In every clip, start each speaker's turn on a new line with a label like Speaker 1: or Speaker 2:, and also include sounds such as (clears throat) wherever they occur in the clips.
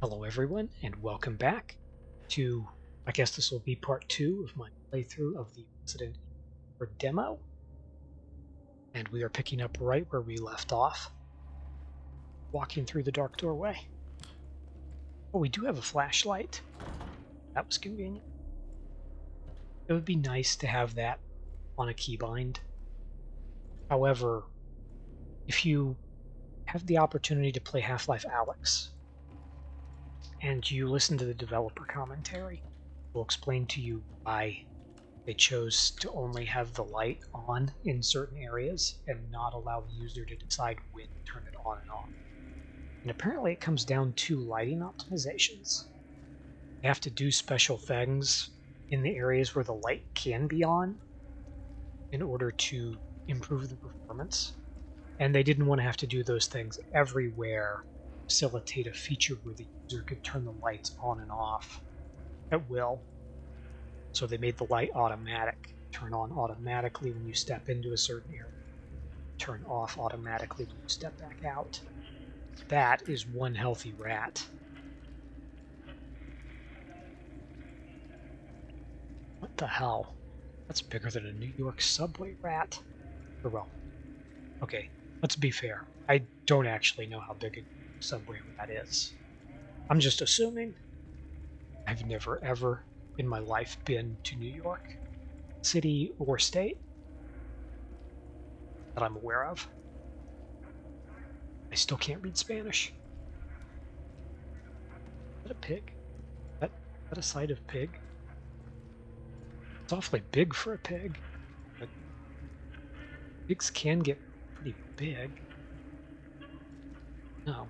Speaker 1: Hello everyone and welcome back to, I guess this will be part two of my playthrough of the Resident Evil demo. And we are picking up right where we left off, walking through the dark doorway. Oh, we do have a flashlight. That was convenient. It would be nice to have that on a keybind. However, if you have the opportunity to play Half-Life Alyx, and you listen to the developer commentary, will explain to you why they chose to only have the light on in certain areas and not allow the user to decide when to turn it on and off. And apparently it comes down to lighting optimizations. You have to do special things in the areas where the light can be on in order to improve the performance. And they didn't want to have to do those things everywhere facilitate a feature where the user could turn the lights on and off at will. So they made the light automatic, turn on automatically when you step into a certain area, turn off automatically when you step back out. That is one healthy rat. What the hell? That's bigger than a New York subway rat. Or well, okay, let's be fair. I don't actually know how big a subway that is. I'm just assuming. I've never ever in my life been to New York City or state that I'm aware of. I still can't read Spanish. Is that a pig? Is that, is that a side of pig? It's awfully big for a pig, but pigs can get pretty big. No.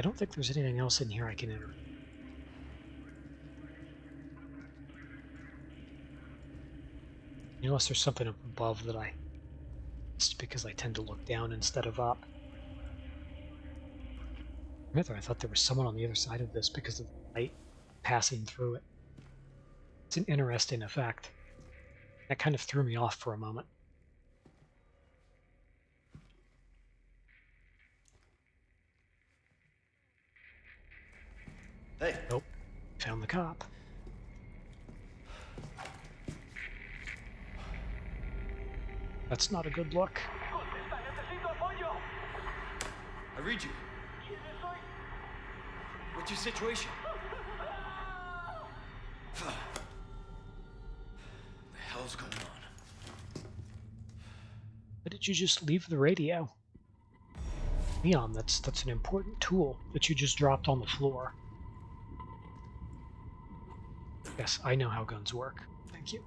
Speaker 1: I don't think there's anything else in here I can enter. Unless there's something above that I missed because I tend to look down instead of up. I thought there was someone on the other side of this because of the light passing through it. It's an interesting effect. That kind of threw me off for a moment.
Speaker 2: Hey.
Speaker 1: Nope. Found the cop. That's not a good look.
Speaker 2: I read you. What's your situation? (sighs) the hell's going on?
Speaker 1: Why did you just leave the radio? Leon, that's that's an important tool that you just dropped on the floor. Yes, I know how guns work. Thank you.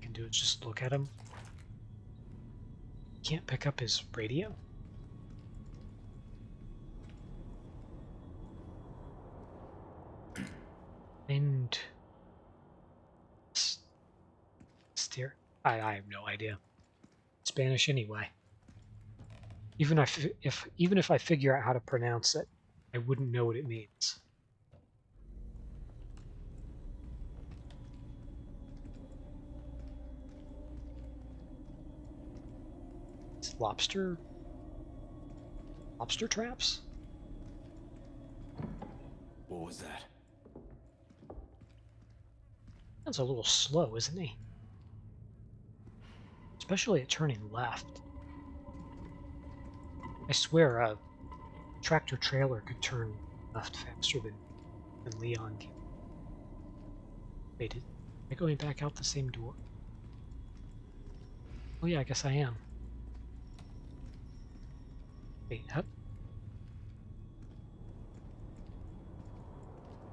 Speaker 1: Can do is just look at him. Can't pick up his radio. And steer. I I have no idea. Spanish anyway. Even if if even if I figure out how to pronounce it, I wouldn't know what it means. It's lobster... Lobster traps?
Speaker 2: What was that?
Speaker 1: That's a little slow, isn't he? Especially at turning left. I swear, uh, tractor trailer could turn left faster than, than Leon can. Wait, am I going back out the same door? Oh yeah, I guess I am. Wait, up.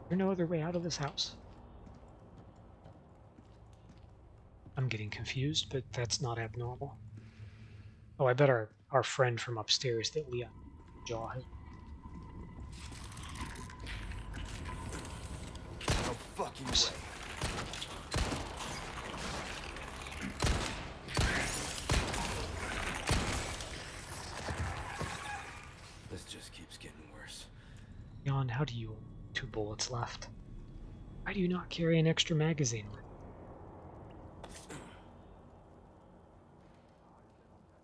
Speaker 1: There's no other way out of this house. I'm getting confused, but that's not abnormal. Oh, I bet our, our friend from upstairs that Leon Jaw has
Speaker 2: fucking way. This just keeps getting worse.
Speaker 1: Yon, how do you... two bullets left? Why do you not carry an extra magazine with?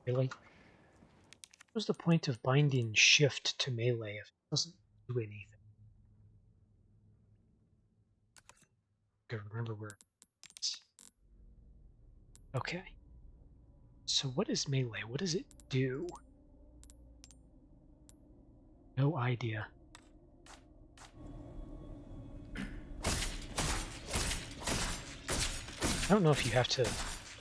Speaker 1: Really? What was the point of binding shift to melee if it doesn't do anything? Gotta remember where. Okay. So what is melee? What does it do? No idea. I don't know if you have to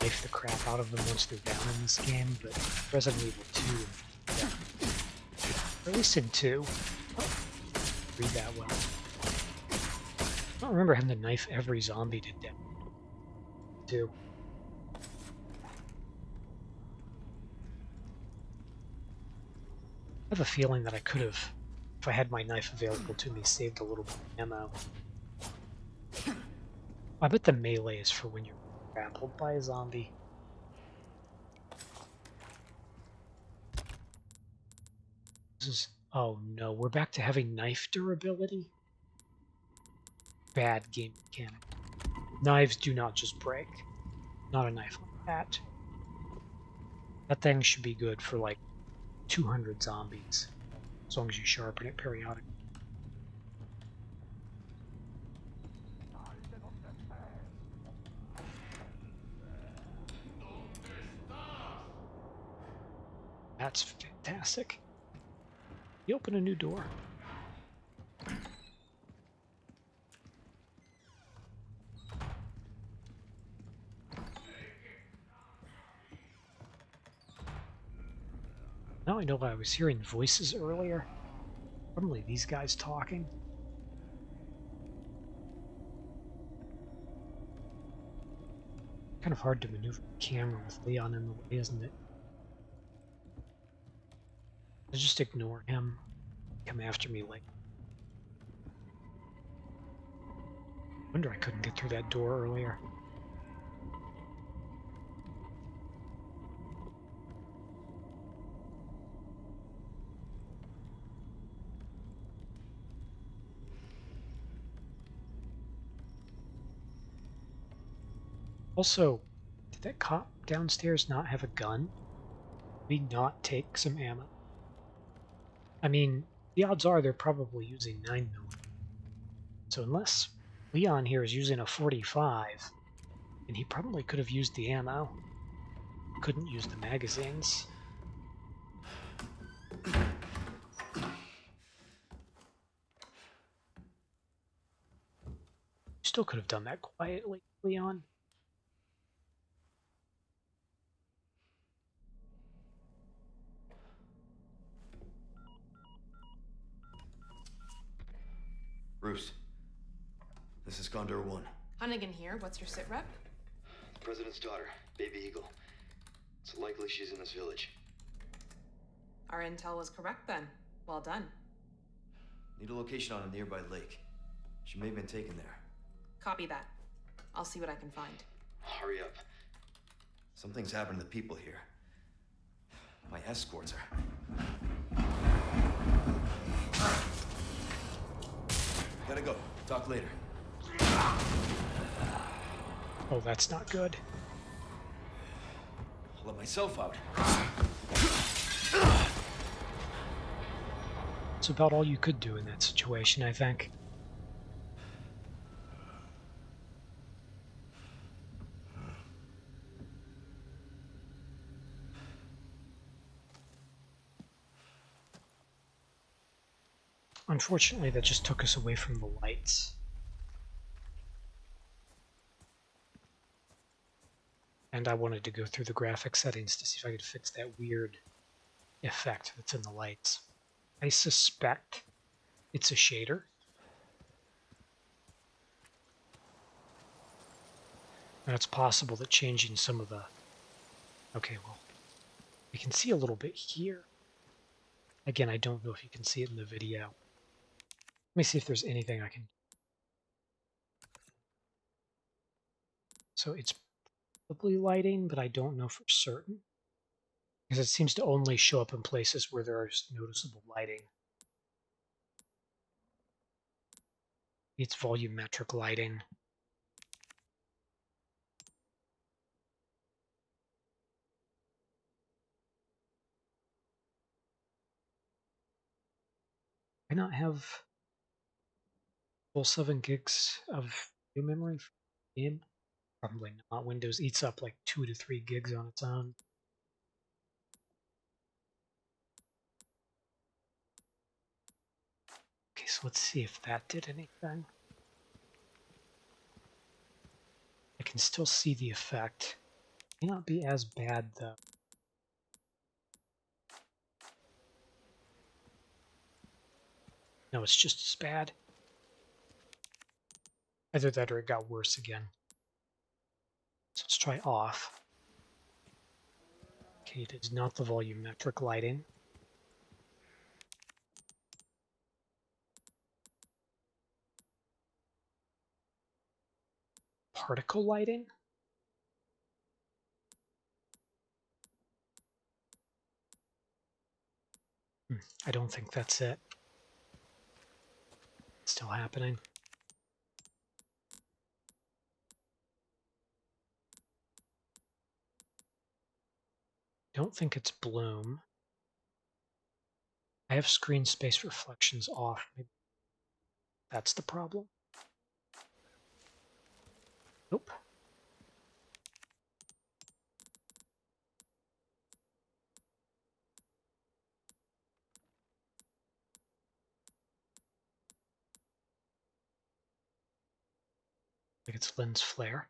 Speaker 1: life the crap out of them once they're down in this game, but Resident Evil 2, yeah. or at least in 2, read that well. I don't remember having to knife every zombie to death. 2. I have a feeling that I could have, if I had my knife available to me, saved a little bit of ammo. I bet the melee is for when you're grappled by a zombie. This is... Oh no, we're back to having knife durability? Bad game mechanic. Knives do not just break. Not a knife like that. That thing should be good for like 200 zombies, as long as you sharpen it periodically. That's fantastic. You open a new door. Now I know I was hearing voices earlier. Probably these guys talking. Kind of hard to maneuver the camera with Leon in the way, isn't it? I just ignore him. Come after me like. Wonder I couldn't get through that door earlier. Also, did that cop downstairs not have a gun? We not take some ammo? I mean, the odds are they're probably using 9 mm. So unless Leon here is using a 45, and he probably could have used the ammo. Couldn't use the magazines. Still could have done that quietly, Leon.
Speaker 2: Bruce, this is Condor 1.
Speaker 3: Hunnigan here. What's your sit rep?
Speaker 4: The president's daughter, Baby Eagle. It's likely she's in this village.
Speaker 3: Our intel was correct then. Well done.
Speaker 2: Need a location on a nearby lake. She may have been taken there.
Speaker 3: Copy that. I'll see what I can find.
Speaker 4: Hurry up.
Speaker 2: Something's happened to the people here. My escorts are. Gotta go. Talk later.
Speaker 1: Oh, that's not good.
Speaker 2: I'll let myself out.
Speaker 1: It's about all you could do in that situation, I think. Unfortunately, that just took us away from the lights. And I wanted to go through the graphic settings to see if I could fix that weird effect that's in the lights. I suspect it's a shader. And it's possible that changing some of the... Okay, well, we can see a little bit here. Again, I don't know if you can see it in the video. Let me see if there's anything I can. So it's probably lighting, but I don't know for certain. Because it seems to only show up in places where there is noticeable lighting. It's volumetric lighting. I not have full seven gigs of memory game? Probably not. Windows eats up like two to three gigs on its own. Okay, so let's see if that did anything. I can still see the effect. May not be as bad though. No, it's just as bad. Either that or it got worse again. So let's try off. Okay, it is not the volumetric lighting. Particle lighting? Hmm, I don't think that's it. Still happening. Don't think it's bloom. I have screen space reflections off. Maybe that's the problem. Nope. Like it's lens flare.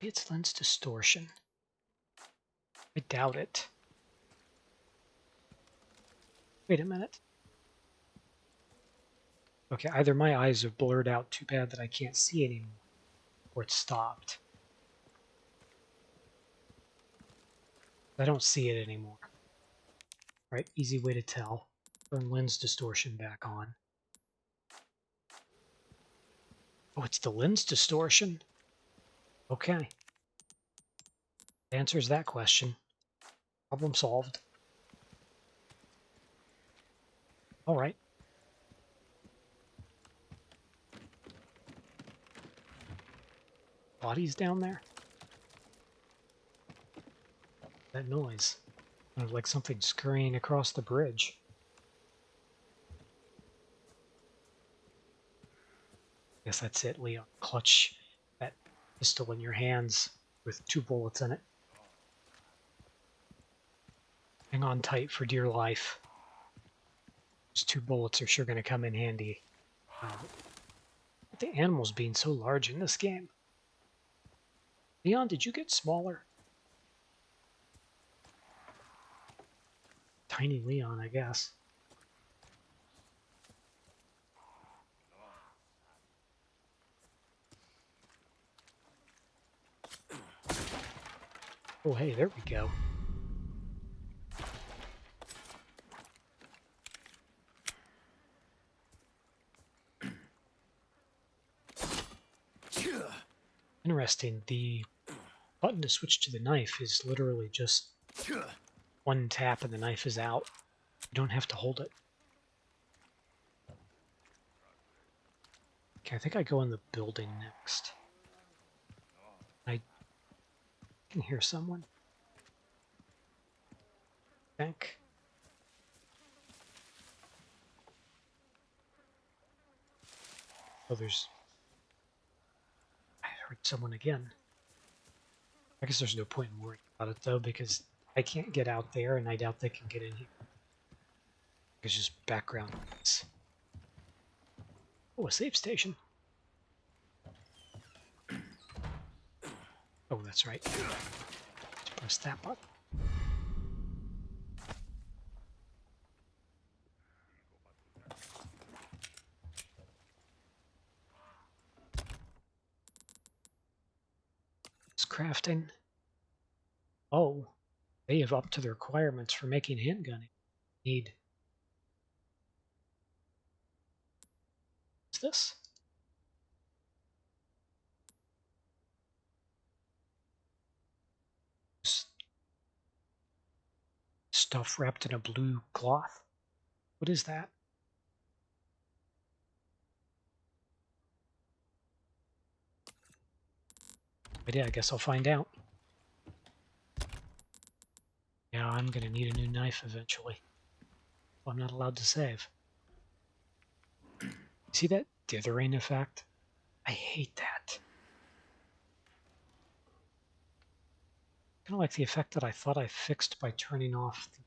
Speaker 1: Maybe it's lens distortion. I doubt it. Wait a minute. Okay, either my eyes have blurred out too bad that I can't see anymore, or it's stopped. I don't see it anymore. Right, easy way to tell. Turn lens distortion back on. Oh, it's the lens distortion? Okay. Answers that question. Problem solved. All right. Bodies down there? That noise. Like something scurrying across the bridge. Guess that's it, Leon. Clutch that pistol in your hands with two bullets in it. On tight for dear life. Those two bullets are sure going to come in handy. The animals being so large in this game. Leon, did you get smaller? Tiny Leon, I guess. Oh, hey, there we go. Interesting. The button to switch to the knife is literally just one tap and the knife is out. You don't have to hold it. Okay, I think I go in the building next. I can hear someone. Think. Oh, there's heard someone again. I guess there's no point in worrying about it though, because I can't get out there, and I doubt they can get in here. It's just background. Oh, a safe station. Oh, that's right. Press that button. Crafting. Oh, they have up to the requirements for making handgunning. Need. What's this? Stuff wrapped in a blue cloth. What is that? But yeah, I guess I'll find out. Yeah, I'm gonna need a new knife eventually. Oh, I'm not allowed to save. See that dithering effect? I hate that. Kind of like the effect that I thought I fixed by turning off the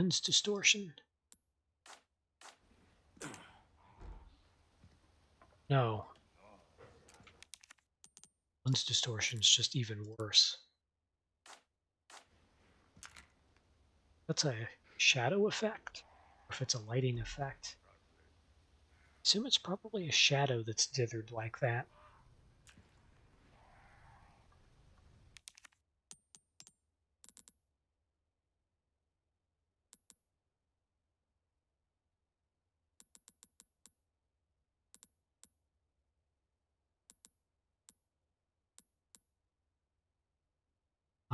Speaker 1: lens distortion. No. Lens distortion is just even worse. That's a shadow effect, or if it's a lighting effect. assume it's probably a shadow that's dithered like that.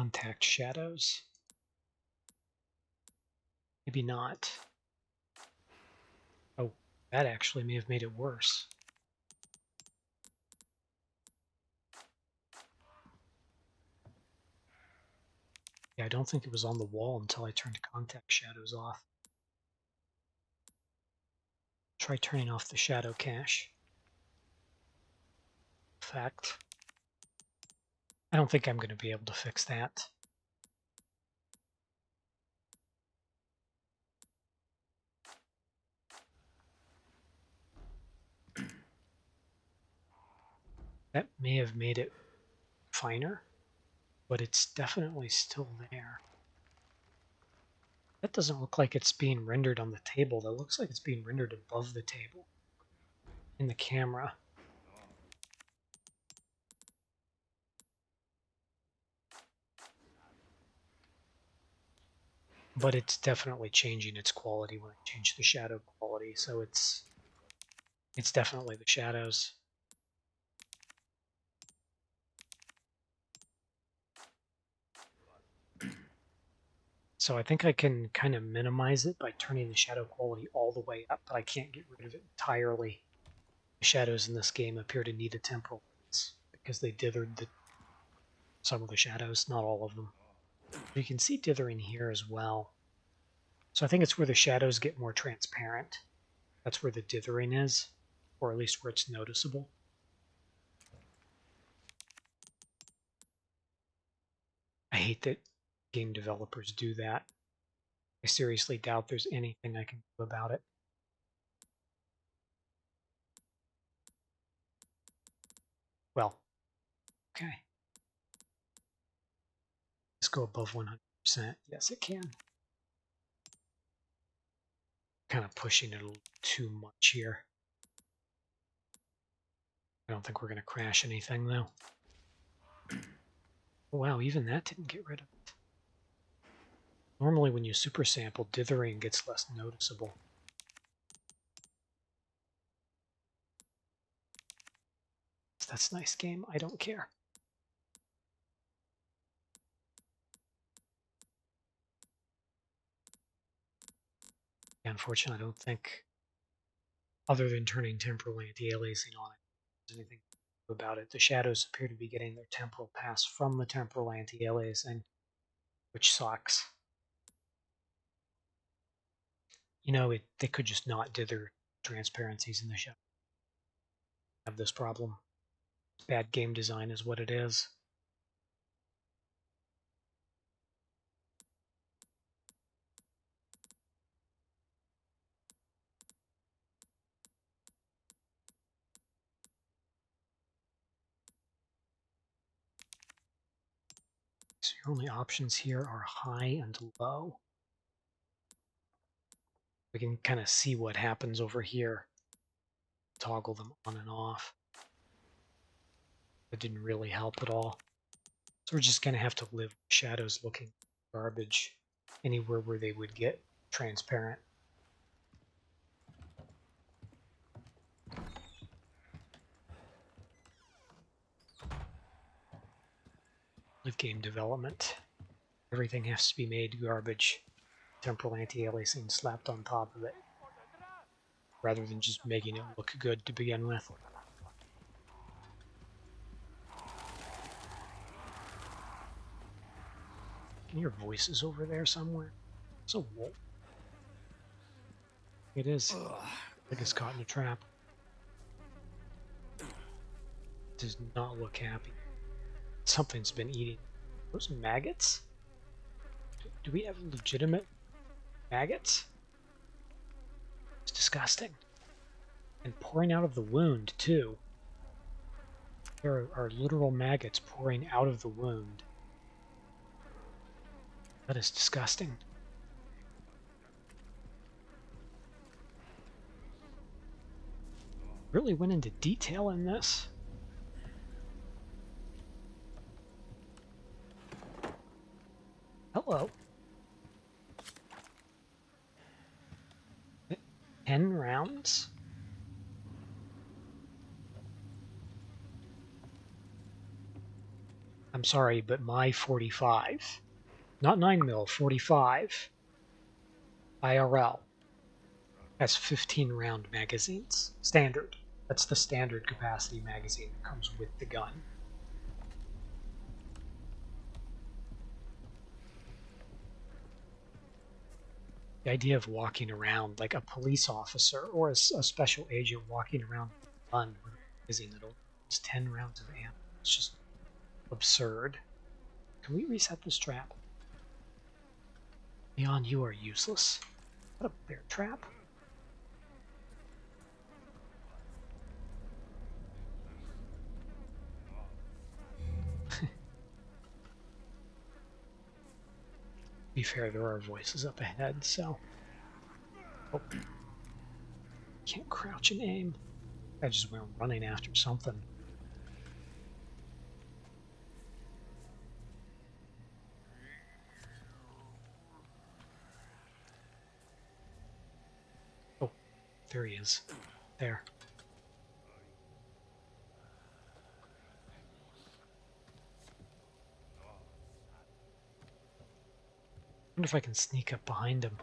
Speaker 1: Contact shadows. Maybe not. Oh, that actually may have made it worse. Yeah, I don't think it was on the wall until I turned contact shadows off. Try turning off the shadow cache. Fact. I don't think I'm going to be able to fix that. That may have made it finer, but it's definitely still there. That doesn't look like it's being rendered on the table. That looks like it's being rendered above the table in the camera. But it's definitely changing its quality when I change the shadow quality, so it's it's definitely the shadows. So I think I can kind of minimize it by turning the shadow quality all the way up, but I can't get rid of it entirely. The shadows in this game appear to need a temporal because they dithered the, some of the shadows, not all of them. You can see dithering here as well. So I think it's where the shadows get more transparent. That's where the dithering is, or at least where it's noticeable. I hate that game developers do that. I seriously doubt there's anything I can do about it. Well, okay. Go above 100%. Yes, it can. Kind of pushing it a little too much here. I don't think we're going to crash anything, though. (clears throat) Wow, even that didn't get rid of it. Normally when you super sample, dithering gets less noticeable. That's nice game. I don't care. Unfortunately, I don't think, other than turning temporal anti-aliasing on it, there's anything about it. The shadows appear to be getting their temporal pass from the temporal anti-aliasing, which sucks you know, it, they could just not dither transparencies in the show. Have this problem. Bad game design is what it is. Your only options here are high and low we can kind of see what happens over here. Toggle them on and off. That didn't really help at all. So we're just going to have to live shadows looking garbage anywhere where they would get transparent. With game development, everything has to be made garbage temporal anti-aliasing slapped on top of it rather than just making it look good to begin with. Can hear voices over there somewhere. It's a wolf. It is. It is caught in a trap. Does not look happy. Something's been eating. Those maggots? Do, we have legitimate maggots? It's disgusting. And pouring out of the wound, too. There are literal maggots pouring out of the wound. That is disgusting. Really went into detail in this. Hello. Ten rounds? I'm sorry, but my 45, not 9 mil, 45 IRL has 15 round magazines. Standard. That's the standard capacity magazine that comes with the gun. The idea of walking around like a police officer or a, a special agent walking around with a with magazine that holds 10 rounds of ammo. It's just absurd. Can we reset this trap? Leon, you are useless. What a bear trap. Be fair, there are voices up ahead, so. Oh. Can't crouch and aim. I just went running after something. Oh, there he is. There. Wonder if I can sneak up behind him.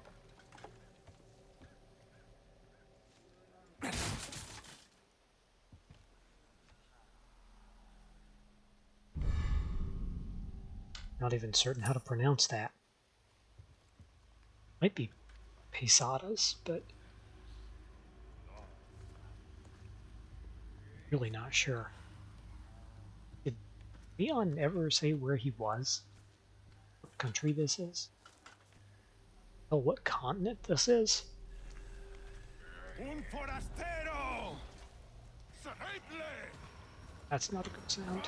Speaker 1: Not even certain how to pronounce that. Might be pesadas, but really not sure. Did Leon ever say where he was? What country this is? Oh, what continent this is? That's not a good sound.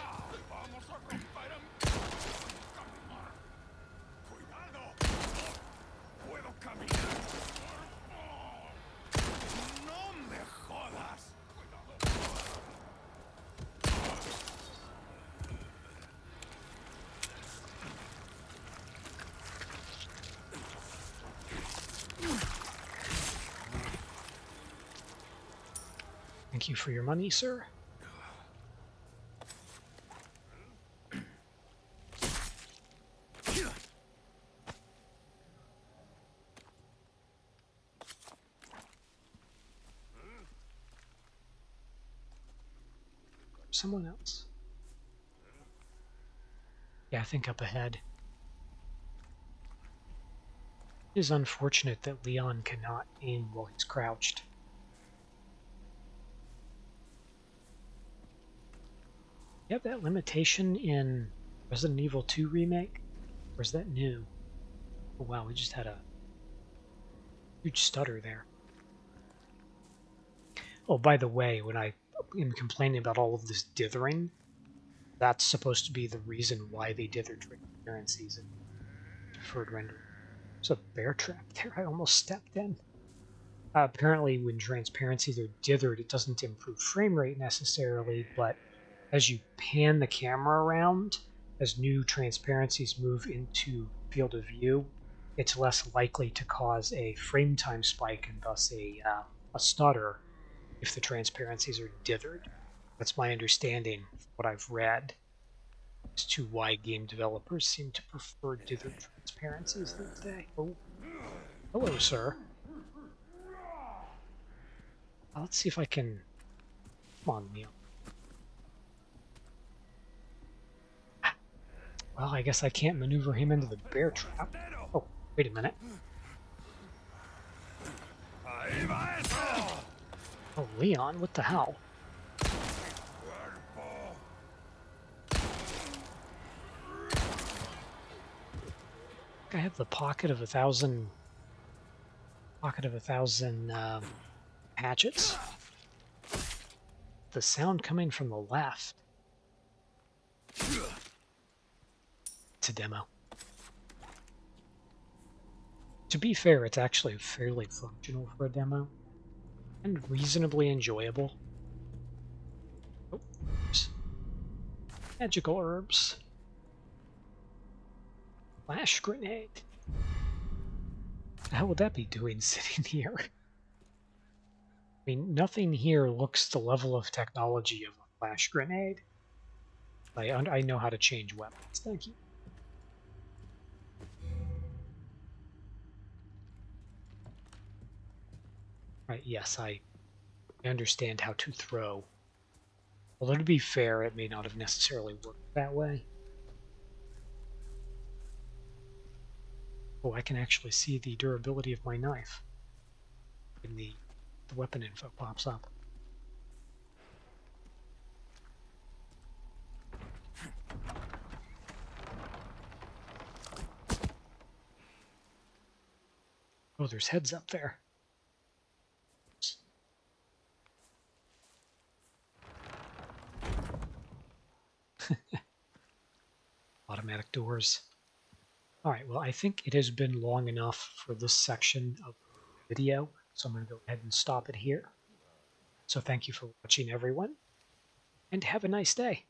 Speaker 1: Thank you for your money, sir. Someone else. Yeah, I think up ahead. It is unfortunate that Leon cannot aim while he's crouched. You have that limitation in Resident Evil 2 Remake? Or is that new? Oh wow, we just had a huge stutter there. Oh, by the way, when I am complaining about all of this dithering, that's supposed to be the reason why they dither transparencies and deferred render. There's a bear trap there. I almost stepped in. Uh, apparently, when transparencies are dithered, it doesn't improve frame rate necessarily, but as you pan the camera around, as new transparencies move into field of view, it's less likely to cause a frame time spike and thus a, uh, a stutter if the transparencies are dithered. That's my understanding what I've read as to why game developers seem to prefer dithered transparencies these days. Oh, hello, sir. let's see if I can... Come on, Neil. Well, I guess I can't maneuver him into the bear trap. Oh, wait a minute. Oh, Leon, what the hell? I have the pocket of a thousand. Pocket of a thousand um, hatchets. The sound coming from the left. A demo. To be fair, it's actually fairly functional for a demo and reasonably enjoyable. Oh. Magical herbs. Flash grenade. How would that be doing (laughs) sitting here? I mean, nothing here looks the level of technology of a flash grenade. I, I know how to change weapons. Thank you. Right, yes, I understand how to throw. Although to be fair, it may not have necessarily worked that way. Oh, I can actually see the durability of my knife when the, the weapon info pops up. Oh, there's heads up there. Automatic doors. All right, well, I think it has been long enough for this section of the video, so I'm going to go ahead and stop it here. So thank you for watching, everyone, and have a nice day.